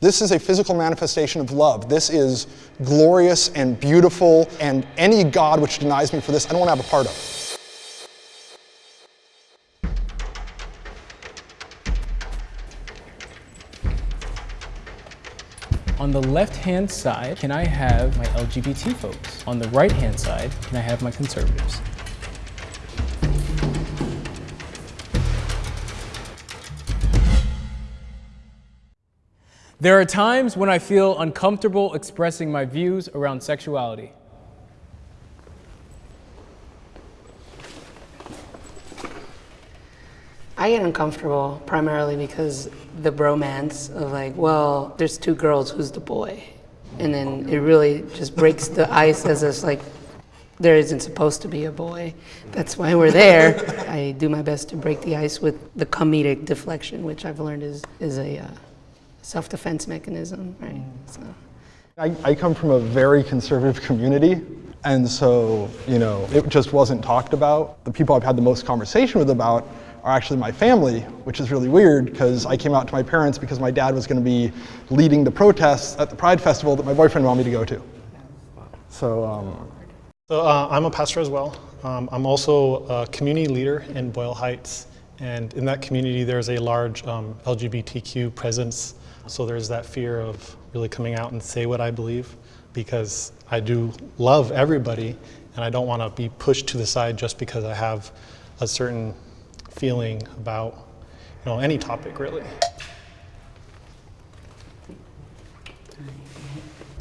This is a physical manifestation of love. This is glorious and beautiful, and any God which denies me for this, I don't want to have a part of. On the left-hand side, can I have my LGBT folks? On the right-hand side, can I have my conservatives? There are times when I feel uncomfortable expressing my views around sexuality. I get uncomfortable primarily because the bromance of like, well, there's two girls, who's the boy? And then it really just breaks the ice as it's like, there isn't supposed to be a boy. That's why we're there. I do my best to break the ice with the comedic deflection, which I've learned is, is a uh, self-defense mechanism, right? So. I, I come from a very conservative community, and so, you know, it just wasn't talked about. The people I've had the most conversation with about are actually my family, which is really weird because I came out to my parents because my dad was going to be leading the protests at the Pride Festival that my boyfriend wanted me to go to. So, um, so uh, I'm a pastor as well. Um, I'm also a community leader in Boyle Heights. And in that community, there's a large um, LGBTQ presence. So there's that fear of really coming out and say what I believe because I do love everybody and I don't want to be pushed to the side just because I have a certain feeling about you know, any topic really.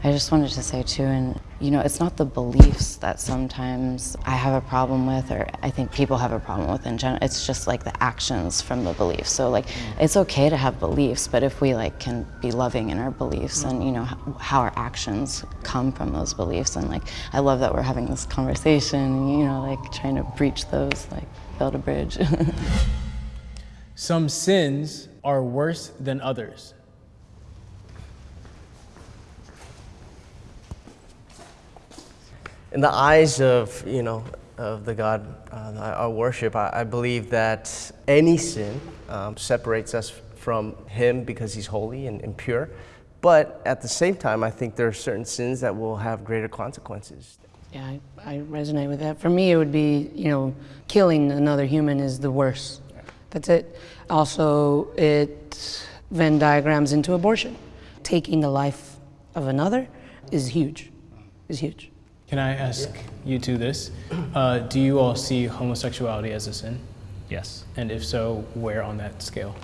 I just wanted to say too, and you know, it's not the beliefs that sometimes I have a problem with, or I think people have a problem with in general. It's just like the actions from the beliefs. So like, mm. it's okay to have beliefs, but if we like can be loving in our beliefs, mm. and you know how our actions come from those beliefs, and like, I love that we're having this conversation. You know, like trying to breach those, like build a bridge. Some sins are worse than others. In the eyes of, you know, of the God uh, I worship, I, I, believe that any sin um, separates us from Him because He's holy and, and, pure. But at the same time, I think there are certain sins that will have greater consequences. Yeah, I, I resonate with that. For me, it would be, you know, killing another human is the worst. That's it. Also, it Venn diagrams into abortion. Taking the life of another is huge, is huge. Can I ask you two this? Uh, do you all see homosexuality as a sin? Yes. And if so, where on that scale?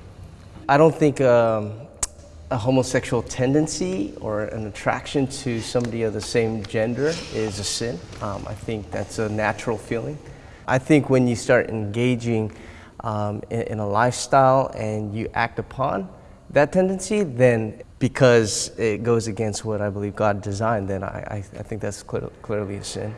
I don't think um, a homosexual tendency or an attraction to somebody of the same gender is a sin. Um, I think that's a natural feeling. I think when you start engaging um, in, in a lifestyle and you act upon that tendency, then because it goes against what I believe God designed, then I, I, I think that's clear, clearly a sin.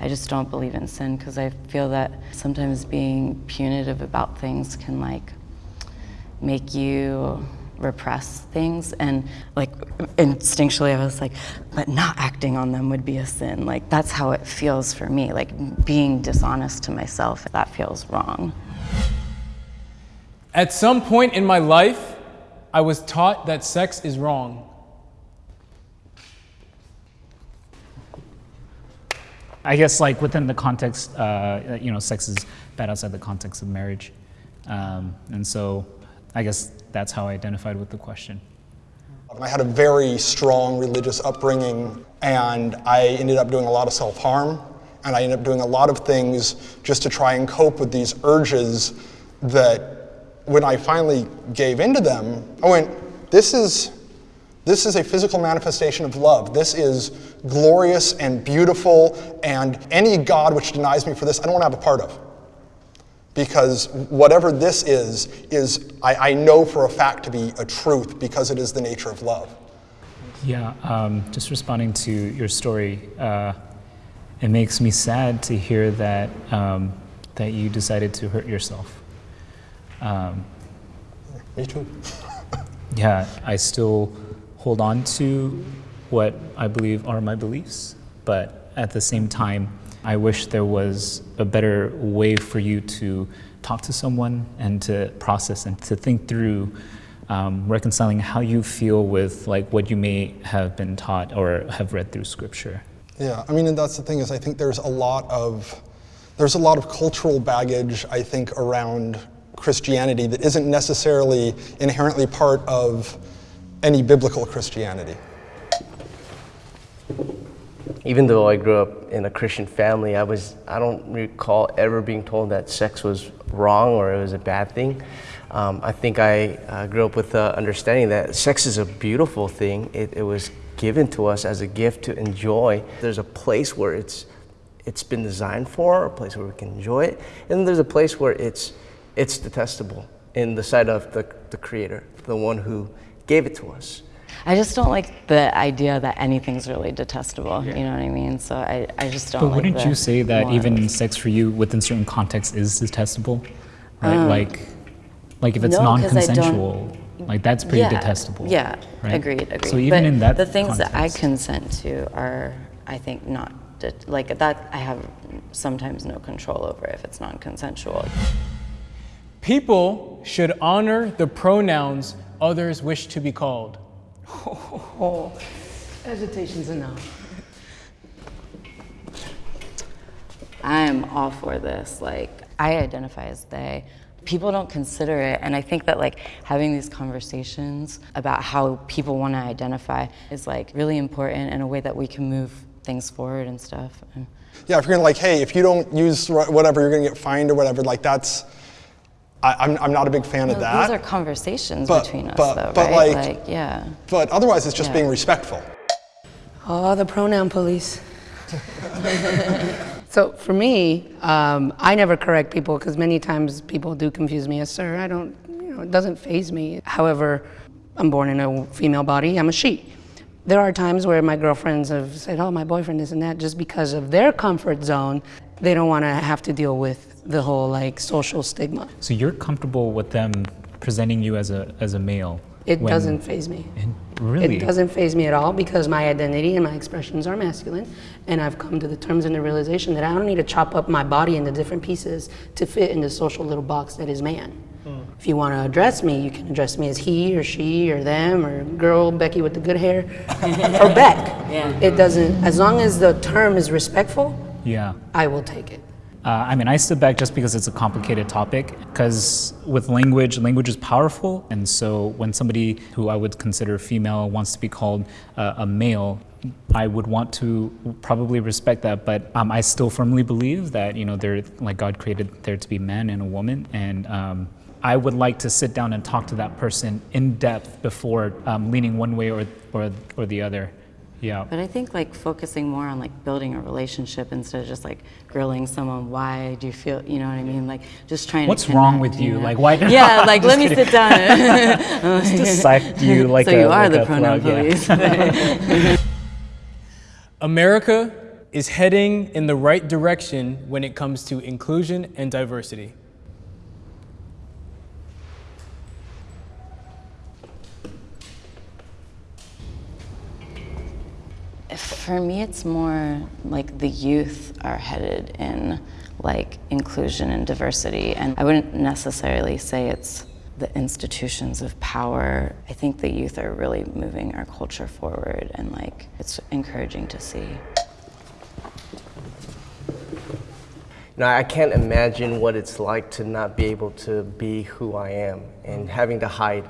I just don't believe in sin because I feel that sometimes being punitive about things can like make you repress things. And like instinctually I was like but not acting on them would be a sin. Like that's how it feels for me. Like being dishonest to myself that feels wrong. At some point in my life I was taught that sex is wrong. I guess like within the context, uh, you know, sex is bad outside the context of marriage. Um, and so I guess that's how I identified with the question. I had a very strong religious upbringing and I ended up doing a lot of self-harm and I ended up doing a lot of things just to try and cope with these urges that when I finally gave into them, I went, this is, this is a physical manifestation of love. This is glorious and beautiful, and any God which denies me for this, I don't want to have a part of. Because whatever this is, is I, I know for a fact to be a truth because it is the nature of love. Yeah, um, just responding to your story, uh, it makes me sad to hear that, um, that you decided to hurt yourself. Um, Me too. yeah, I still hold on to what I believe are my beliefs, but at the same time, I wish there was a better way for you to talk to someone and to process and to think through um, reconciling how you feel with like what you may have been taught or have read through Scripture. Yeah, I mean, and that's the thing is, I think there's a lot of there's a lot of cultural baggage, I think, around Christianity that isn't necessarily inherently part of any biblical Christianity. Even though I grew up in a Christian family, I was I don't recall ever being told that sex was wrong or it was a bad thing. Um, I think I uh, grew up with the understanding that sex is a beautiful thing. It, it was given to us as a gift to enjoy. There's a place where it's it's been designed for, a place where we can enjoy it, and there's a place where it's it's detestable in the sight of the, the creator, the one who gave it to us. I just don't like the idea that anything's really detestable. You know what I mean? So I, I just don't. But like wouldn't the you say that morals. even sex for you within certain contexts is detestable? Right? like, like if it's Um, no, 'cause I don't- non-consensual, like that's pretty yeah, detestable. Yeah, right? agreed, agreed. So even but in that the things that I consent to are, I think, not de- like that. I have sometimes no control over if it's non-consensual. People should honor the pronouns others wish to be called. Oh, hesitation's enough. I am all for this. Like, I identify as they. People don't consider it, and I think that like having these conversations about how people want to identify is like really important in a way that we can move things forward and stuff. And Yeah, if you're gonna like, hey, if you don't use whatever, you're gonna get fined or whatever. Like that's, I, I'm, I'm not a big fan of that. Those are conversations But- between us, but- though, but, right? like- yeah. but otherwise, it's just Yeah. being respectful. Oh, the pronoun police. so for me, um, I never correct people because many times people do confuse me as sir. I don't, you know, it doesn't faze me. However, I'm born in a female body. I'm a she. There are times where my girlfriends have said, "Oh, my boyfriend this and that," just because of their comfort zone. They don't want to have to deal with the whole like social stigma. So you're comfortable with them presenting you as a as a male? It when- doesn't faze me. And really? It doesn't faze me at all because my identity and my expressions are masculine, and I've come to the terms and the realization that I don't need to chop up my body into different pieces to fit in the social little box that is man. Hmm. If you want to address me, you can address me as he or she or them or girl Becky with the good hair or Beck. Yeah. It doesn't. As long as the term is respectful, Yeah. I will take it. Uh, I mean, I stood back just because it's a complicated topic. Because with language, language is powerful, and so when somebody who I would consider female wants to be called uh, a male, I would want to probably respect that. But um, I still firmly believe that you know, there like God created there to be man and a woman, and um, I would like to sit down and talk to that person in depth before um, leaning one way or or or the other. Yeah. But I think like focusing more on like building a relationship instead of just like grilling someone. Why do you feel? You know what I mean? Like just trying. What's to wrong with you? know? Like, why- Yeah, like let me sit down. Just dissect you like so a, you are like the pronoun plug, yeah. police. America is heading in the right direction when it comes to inclusion and diversity. For me, it's more like the youth are headed in like inclusion and diversity, and I wouldn't necessarily say it's the institutions of power. I think the youth are really moving our culture forward, and like it's encouraging to see. Now, I can't imagine what it's like to not be able to be who I am and having to hide.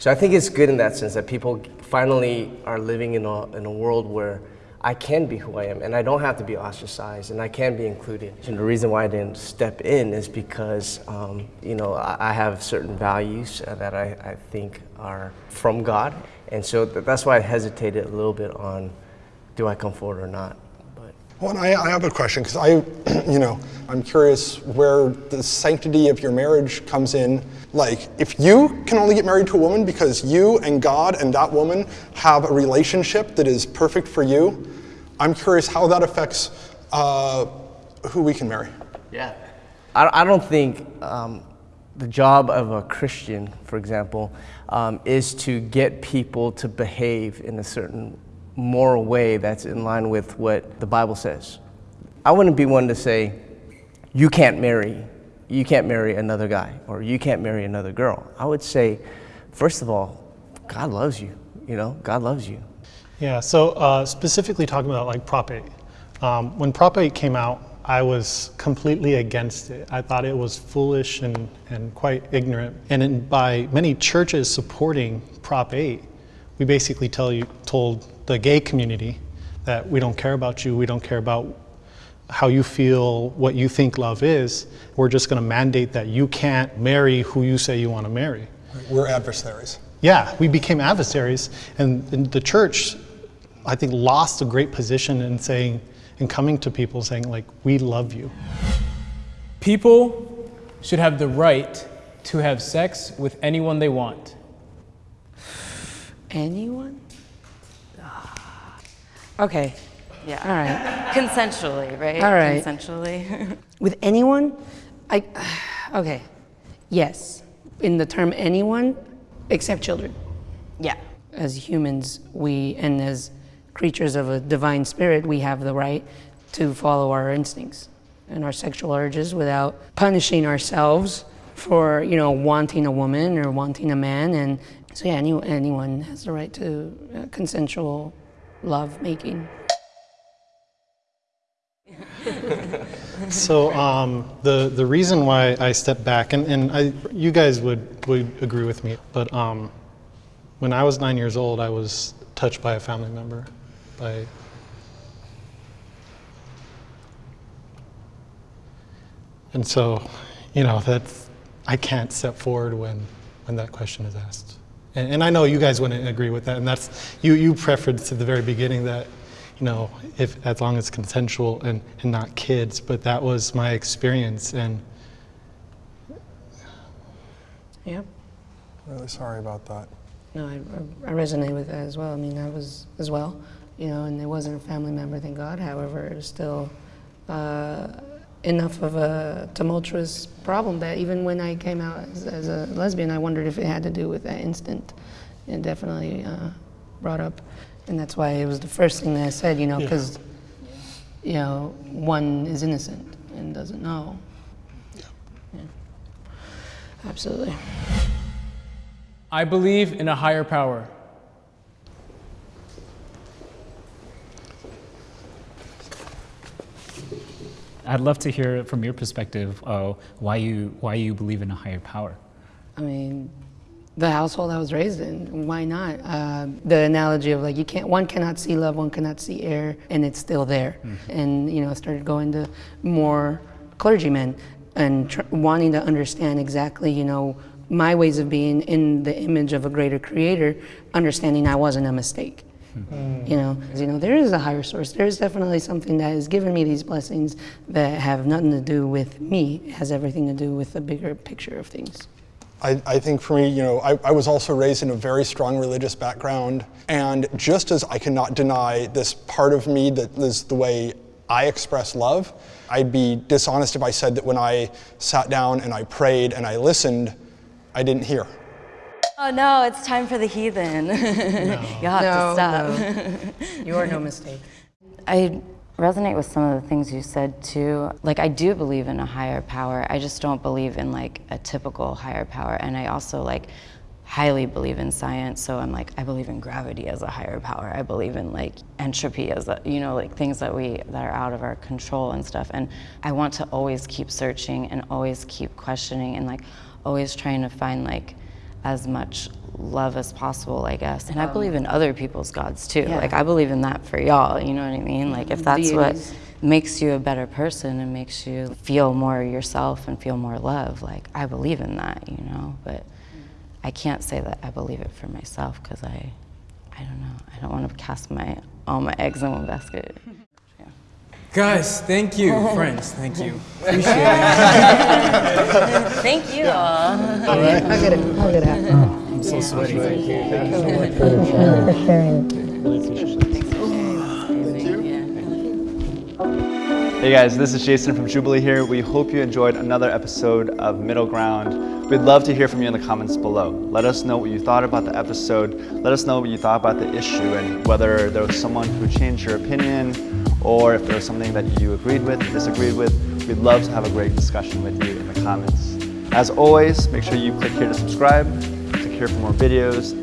So I think it's good in that sense that people finally are living in a, in a world where I can be who I am and I don't have to be ostracized and I can be included. And the reason why I didn't step in is because, um, you know, I, have certain values uh, that I, I think are from God. And so th- that's why I hesitated a little bit on do I come forward or not. Well, I, I have a question because I, you know, I'm curious where the sanctity of your marriage comes in. Like, if you can only get married to a woman because you and God and that woman have a relationship that is perfect for you, I'm curious how that affects uh, who we can marry. Yeah. I, I don't think um, the job of a Christian, for example, um, is to get people to behave in a certain moral way that's in line with what the Bible says. I wouldn't be one to say, you can't marry, you can't marry another guy, or you can't marry another girl. I would say, first of all, God loves you. You know, God loves you. Yeah, so uh, specifically talking about like Prop 8. Um, when Prop 8 came out, I was completely against it. I thought it was foolish and, and quite ignorant. And in, by many churches supporting Prop 8, we basically tell you, told the gay community that we don't care about you, we don't care about how you feel, what you think love is. We're just going to mandate that you can't marry who you say you want to marry. We're adversaries. Yeah, we became adversaries, and, and the church, I think, lost a great position in saying, in coming to people saying, like, we love you. People should have the right to have sex with anyone they want. Anyone? Okay. Yeah. All right. Consensually, right? All right. Consensually. With anyone? I. Okay. Yes. In the term anyone, except children. yeah. As humans, we, and as creatures of a divine spirit, we have the right to follow our instincts and our sexual urges without punishing ourselves for, you know, wanting a woman or wanting a man. And so, yeah, any, anyone has the right to uh, consensual love making. So um, the the reason why I stepped back, and, and I, you guys would would agree with me, but um, when I was nine years old, I was touched by a family member, by and so, you know, that's I can't step forward when when that question is asked, and, and I know you guys wouldn't agree with that, and that's you you preferred at the very beginning that you know, if as long as consensual and, and not kids. But that was my experience, and Yeah. Really sorry about that. No, I, I resonate with that as well. I mean, I was as well, you know, and it wasn't a family member, thank God. However, it was still uh, enough of a tumultuous problem that even when I came out as, as a lesbian, I wondered if it had to do with that instant. It definitely uh, brought up, and that's why it was the first thing that I said, you know, because you know, one is innocent and doesn't know. Yeah. Yeah. Absolutely. I believe in a higher power. I'd love to hear from your perspective uh, why you why you believe in a higher power. I mean, the household I was raised in. Why not? Uh, the analogy of like you can't, one cannot see love, one cannot see air, and it's still there. And you know, I started going to more clergymen and tr- wanting to understand exactly, you know, my ways of being in the image of a greater creator, understanding I wasn't a mistake. Hmm. You know, 'cause, you know, there is a higher source. There is definitely something that has given me these blessings that have nothing to do with me. It has everything to do with the bigger picture of things. I, I think for me, you know, I, I was also raised in a very strong religious background. And just as I cannot deny this part of me that is the way I express love, I'd be dishonest if I said that when I sat down and I prayed and I listened, I didn't hear. Oh no, it's time for the heathen. you have to stop. You are no mistake. I resonate with some of the things you said too. Like I do believe in a higher power. I just don't believe in like a typical higher power. And I also like highly believe in science. So I'm like I believe in gravity as a higher power. I believe in like entropy as a, you know like things that we that are out of our control and stuff. And I want to always keep searching and always keep questioning and like always trying to find like as much love as possible, I guess. And I um, believe in other people's gods too. Yeah. Like I believe in that for y'all, you know what I mean? Like if mm, that's what makes you a better person and makes you feel more yourself and feel more love, like I believe in that, you know? But I can't say that I believe it for myself because I I don't know. I don't want to cast my all my eggs in one basket. Guys, thank you. Friends, thank you. Appreciate it. Thank you all. All right. I'll get it. I'll get it. I'm so sweaty. Thank you. Thank you so much for sharing. Hey guys, this is Jason from Jubilee here. We hope you enjoyed another episode of Middle Ground. We'd love to hear from you in the comments below. Let us know what you thought about the episode. Let us know what you thought about the issue and whether there was someone who changed your opinion or if there was something that you agreed with, disagreed with. We'd love to have a great discussion with you in the comments. As always, make sure you click here to subscribe to here for more videos.